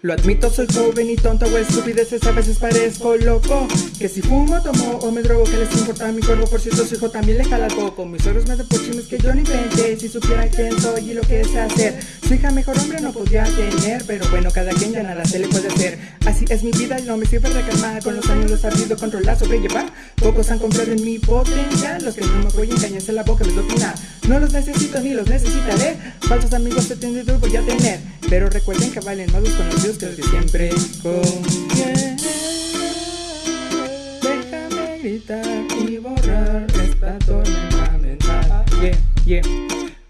Lo admito, soy joven y tonto, o estupideces, a veces parezco loco. Que si fumo, tomo o me drogo, que les importa mi cuerpo. Por cierto, su hijo también le jala poco Mis ojos me dan por chismes que yo ni inventé. Si supieran quién soy y lo que sé hacer. Su hija mejor hombre no podía tener Pero bueno, cada quien ya nada se le puede hacer. Así es mi vida y no me sirve de Con los años lo he sabido controlar, sobrellevar. Pocos han comprado en mi potencial. Los que no me apoyan, cállense la boca, les doy opinar No los necesito ni los necesitaré. Falsos amigos he tenido y voy a tener. Pero recuerden que valen más los conocidos los que siempre conviene Déjame gritar y borrar esta tormenta mental. Yeah, yeah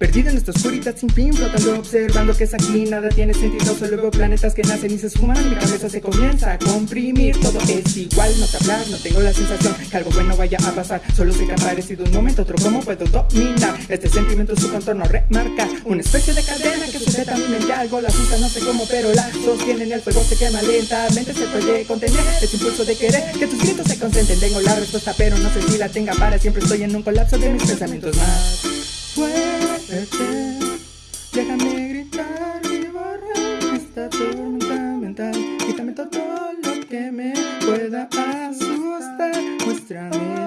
Perdido en esta oscuridad sin fin, flotando, observando que es aquí Nada tiene sentido, solo veo planetas que nacen y se esfuman Mi cabeza se comienza a comprimir, todo es igual No te hablar, no tengo la sensación que algo bueno vaya a pasar. Solo sé que ha parecido un momento, otro cómo puedo dominar. Este sentimiento, su contorno remarca Una especie de cadena que sujeta mi mente. Algo la asusta, no sé cómo, pero la sostiene. El fuego se quema lentamente Se puede contener. Ese impulso de querer Que tus gritos se concentren. Tengo la respuesta, pero no sé si la tenga para Siempre. Estoy en un colapso de mis pensamientos más Déjame gritar y borrar esta tormenta mental. Quítame todo lo que me pueda asustar. Muéstrame.